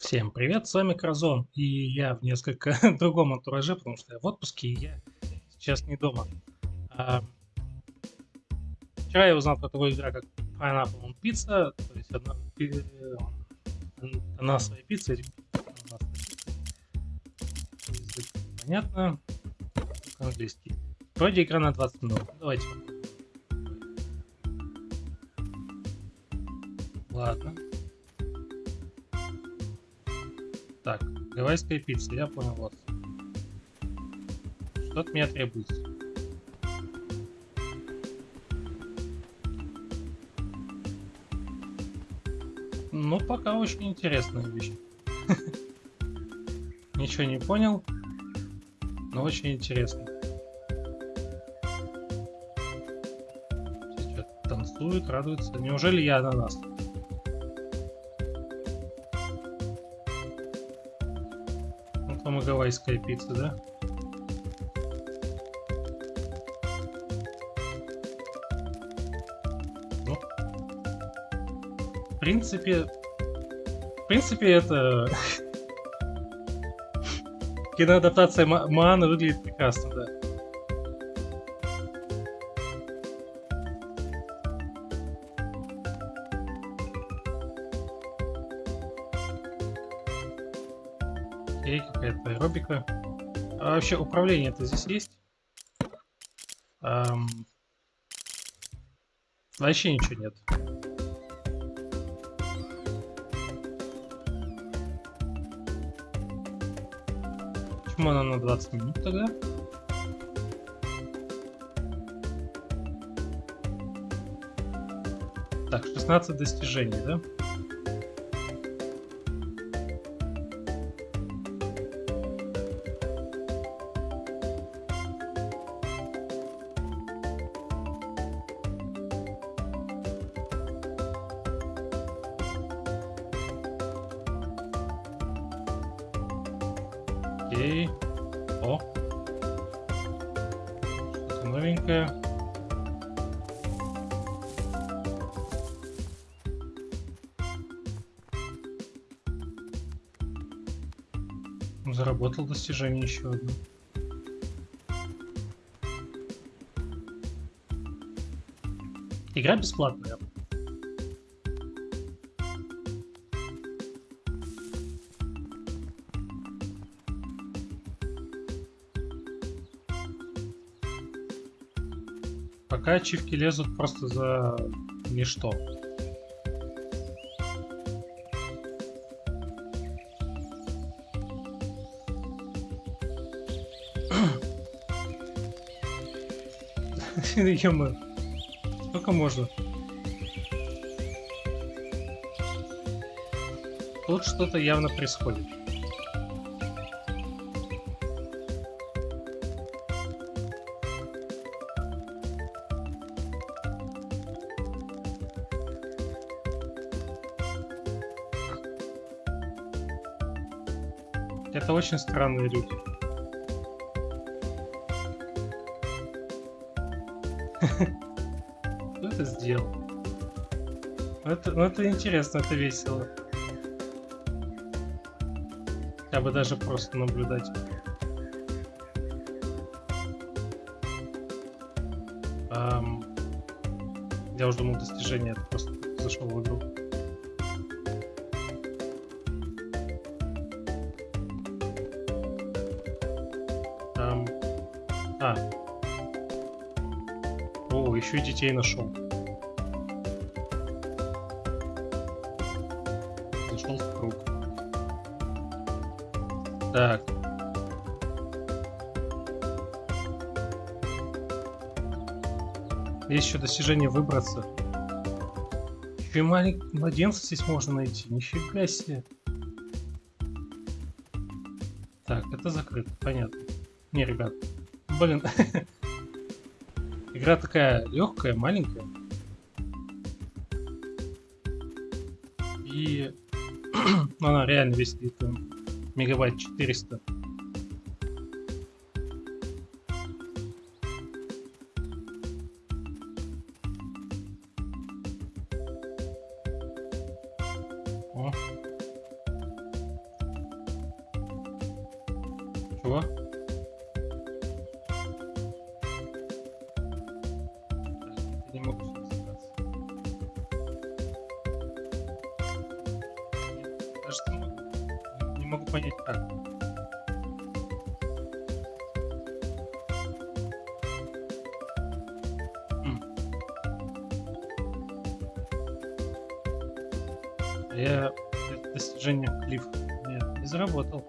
Всем привет, с вами Кразон, и я в несколько другом антураже, потому что я в отпуске, и я сейчас не дома. А, вчера я узнал про такую игру, как Pineapple on Pizza, то есть одна, ананасовая пицца, понятно, английский. Вроде игра на 20 минут, давайте. Ладно. Так, гавайская пицца, я понял вас. Что от меня требуется? Ну, пока очень интересная вещь. Ничего не понял, но очень интересно. Сейчас танцует, радуется. Неужели я на нас? По гавайская пицца, да? Ну, в принципе, в принципе, это киноадаптация Маана выглядит прекрасно, да. Аэробика. А вообще управление-то здесь есть? Эм... Вообще ничего нет. Почему она на 20 минут тогда? Так, 16 достижений, да? Окей. О. Что-то новенькое. Заработал достижение еще одно. Игра бесплатная. Пока ачивки лезут просто за ничто. ё Сколько можно? Тут что-то явно происходит. Это очень странные люди. Кто это сделал? Это, ну это интересно, это весело. Я бы даже просто наблюдать. Um, я уже думал достижение, это просто зашел в игру. Еще и детей нашел. Зашел в круг. Так. Есть еще достижение выбраться. Еще и маленьких младенцев здесь можно найти. Нифига себе. Так, это закрыто, понятно. Не, ребят, блин. Игра такая легкая, маленькая. И ну, она реально весит где-то мегабайт 400. Чего? Понять, как. Я достижение клиф. Не заработал.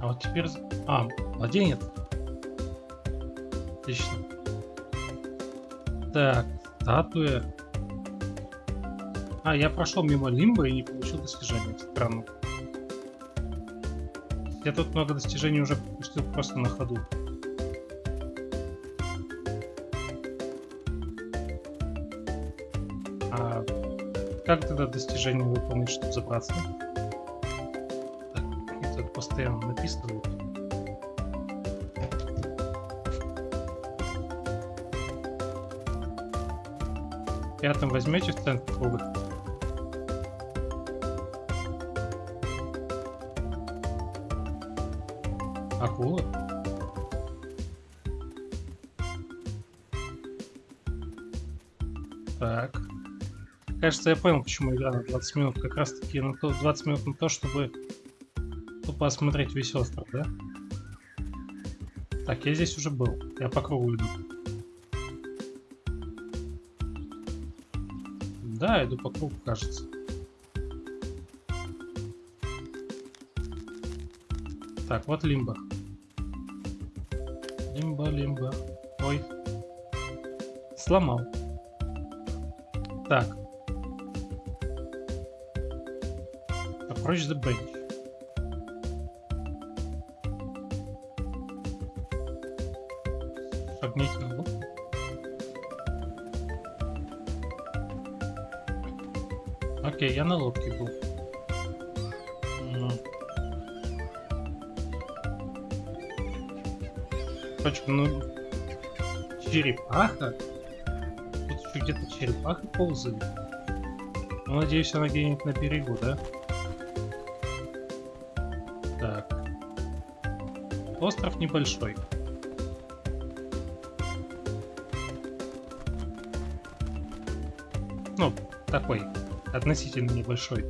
А вот теперь... А, младенец. Отлично. Так, статуя. А, я прошел мимо лимба и не получил достижения. Странно. Я тут много достижений уже пропустил просто на ходу. А как тогда достижение выполнить, чтобы забраться? Так, это постоянно написано. Пятым возьмете в центр круга? Акула? Так. Кажется, я понял, почему игра на 20 минут. Как раз таки на то, 20 минут на то, чтобы тупо осмотреть весь остров, да? Так, я здесь уже был. Я по кругу иду. Да, иду по кругу, кажется. Так, вот лимба. Лимба, лимба. Ой. Сломал. Так. Approach the bench. Шагните я на лодке был. Ну. Короче, ну... Черепаха? Тут еще где-то черепаха ползали. Ну, надеюсь, она где-нибудь на берегу, да? Так. Остров небольшой. Ну, такой, относительно небольшой.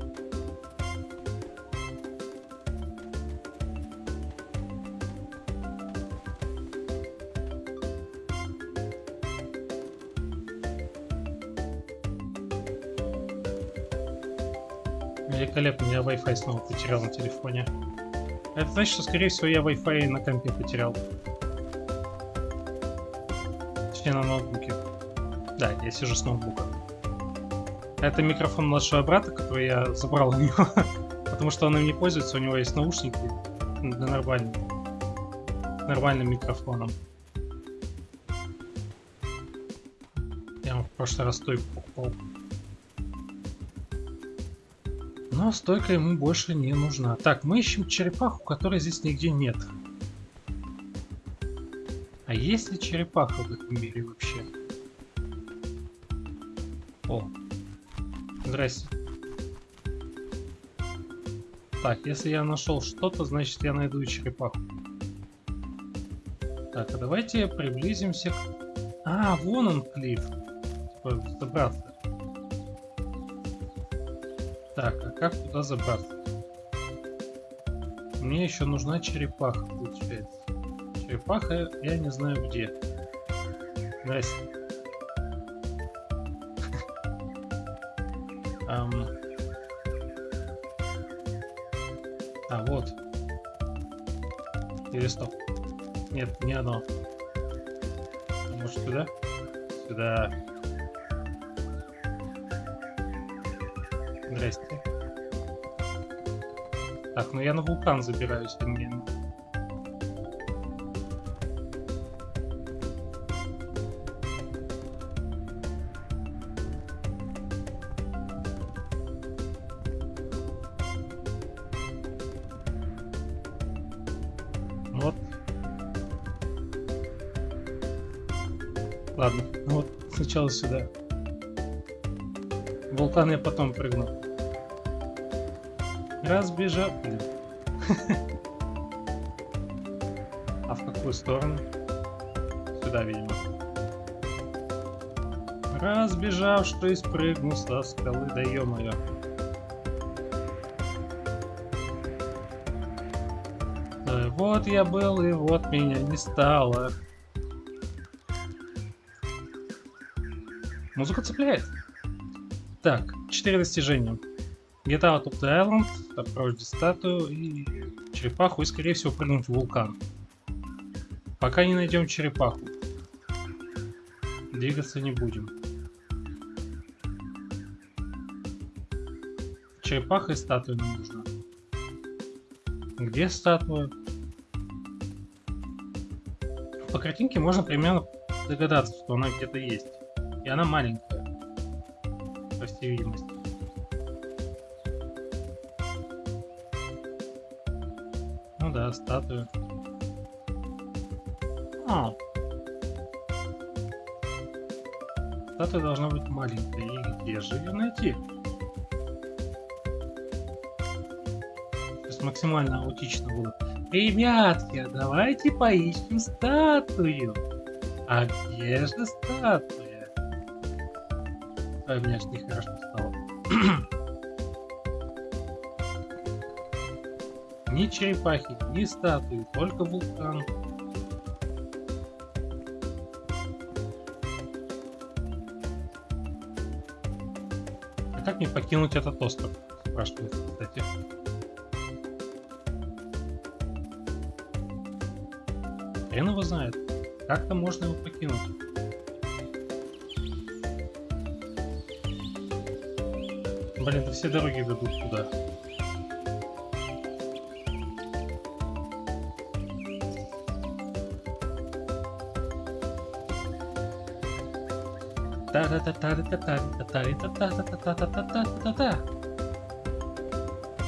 Великолепно, я Wi-Fi снова потерял на телефоне. Это значит, что, скорее всего, я Wi-Fi на компе потерял. Точнее, на ноутбуке. Да, я сижу с ноутбука. Это микрофон младшего брата, который я забрал у него. Потому что он им не пользуется, у него есть наушники для нормальным, нормальным микрофоном. Я в прошлый раз стойку покупал. Но стойка ему больше не нужна. Так, мы ищем черепаху, которой здесь нигде нет. А есть ли черепаха в этом мире вообще? О, здрасте. Так, если я нашел что-то, значит я найду и черепаху. Так, а давайте приблизимся к... А, вон он клифф. Типа, забраться. Так, а как туда забраться? Мне еще нужна черепаха, получается. Черепаха я не знаю где. Здрасте. Ам. А, вот. Или стоп. Нет, не оно. Может сюда? Сюда. Здрасте. Так, ну я на вулкан забираюсь, а мне... сначала сюда. вулкан я потом прыгну. Разбежал. А в какую сторону? Сюда, видимо. Разбежавшись, прыгну со скалы, да ё-моё. Да, вот я был, и вот меня не стало. Музыка цепляет. Так, четыре достижения. Get out of the island, the statue и черепаху, и скорее всего прыгнуть в вулкан. Пока не найдем черепаху. Двигаться не будем. Черепаха и статуя нам нужна. Где статуя? По картинке можно примерно догадаться, что она где-то есть. И она маленькая. По всей видимости. Ну да, статуя. А. Статуя должна быть маленькая. И где же ее найти? Сейчас максимально аутично было. Ребятки, давайте поищем статую. А где же статуя? Ой, мне аж нехорошо стало. ни черепахи, ни статуи, только вулкан. А как мне покинуть этот остров? Спрашивает, кстати. Хрен его знает. Как-то можно его покинуть. Блин, да все дороги ведут туда.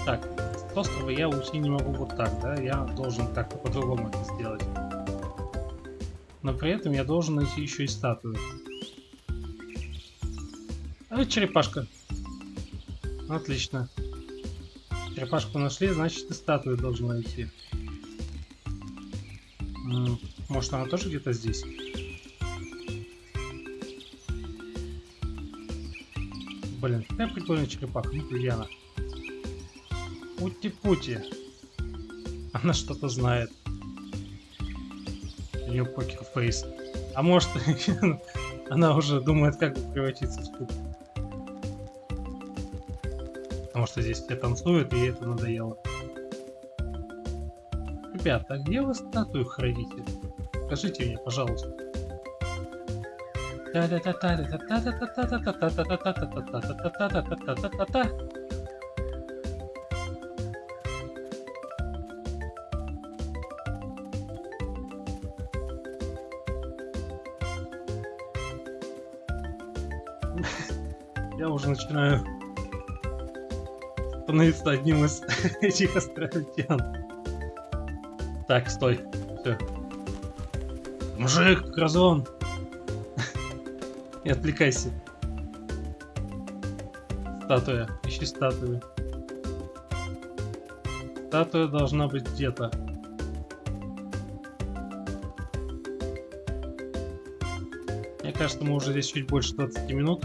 Так, с острова я уйти не могу вот так, да? Я должен как-то по-другому это сделать. Но при этом я должен найти еще и статую. А черепашка. Отлично. Черепашку нашли, значит и статую должен найти. Может она тоже где-то здесь? Блин, какая прикольная черепаха. Ну где она? Пути-пути. Она что-то знает. У нее покер-фейс. А может, она уже думает, как превратиться в куб. Потому что здесь все танцуют, и это надоело. Ребята, а где вы статую храните? Скажите мне, пожалуйста. Я уже начинаю становиться одним из этих островитян. Так, стой. Все. Мужик, Кразон! Не отвлекайся. Статуя. Ищи статую. Статуя должна быть где-то. Мне кажется, мы уже здесь чуть больше 20 минут.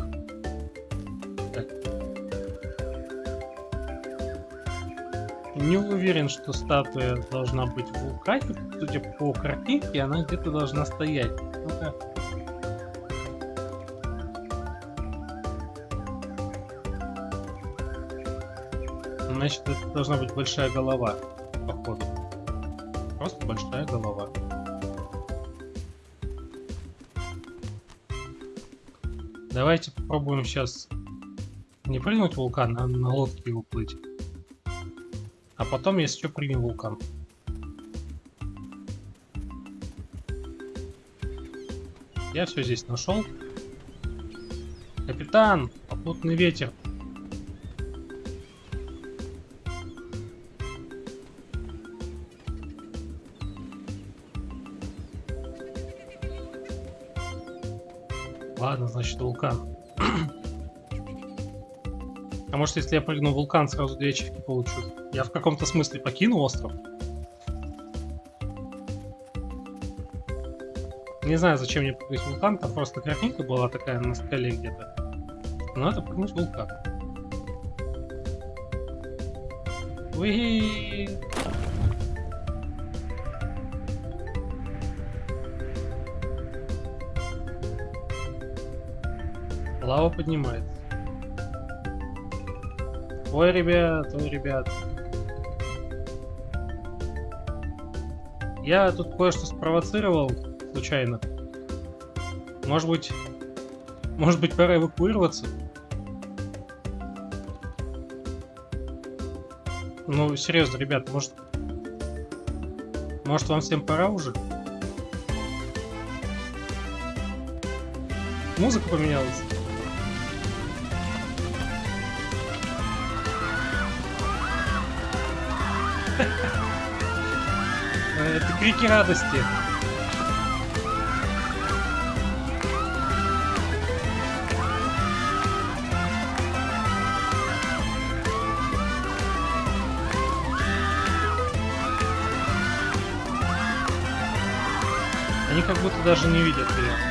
Не уверен, что статуя должна быть в вулкане. Судя по картинке, она где-то должна стоять. Ну-ка. Значит, это должна быть большая голова, походу. Просто большая голова. Давайте попробуем сейчас не прыгнуть в вулкан, а на лодке уплыть. А потом, если что, примем вулкан. Я все здесь нашел. Капитан, попутный ветер. Ладно, значит, вулкан. А может, если я прыгну в вулкан, сразу две ачивки получу? Я в каком-то смысле покину остров? Не знаю, зачем мне прыгать в вулкан, там просто картинка была такая на скале где-то. Надо прыгнуть в вулкан. Уи! Лава поднимается. Ой, ребят, ой, ребят. Я тут кое-что спровоцировал случайно. Может быть... Может быть, пора эвакуироваться? Ну, серьезно, ребят, может... Может, вам всем пора уже? Музыка поменялась. Это крики радости. Они как будто даже не видят ее.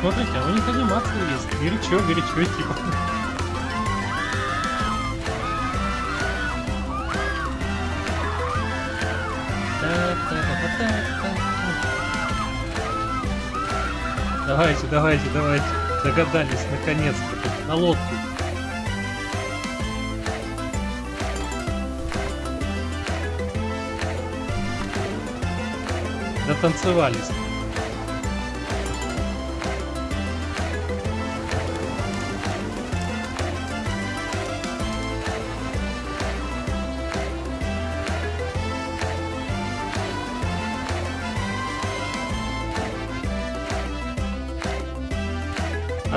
Смотрите, а у них анимация есть. Горячо, горячо, типа. Давайте, давайте, давайте. Догадались, наконец-то. На лодку. Дотанцевались.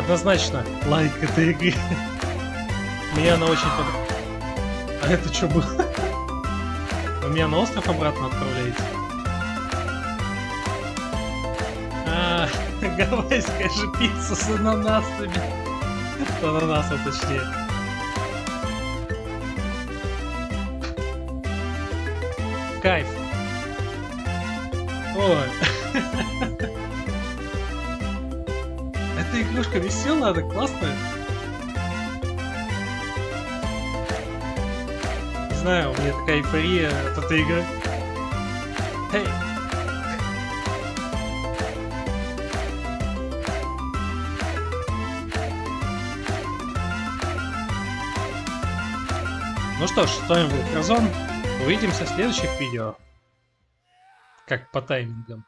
Однозначно лайк этой игры. Мне она очень понравилась. А это что было? Вы меня на остров обратно отправляете? А, гавайская же пицца с ананасами. С ананасом точнее. Кайф. Ой. Эта игрушка веселая, она классная. Не знаю, у меня такая эйфория от этой игры. Эй! Ну что ж, с вами был Кразон. Увидимся в следующих видео. Как по таймингам.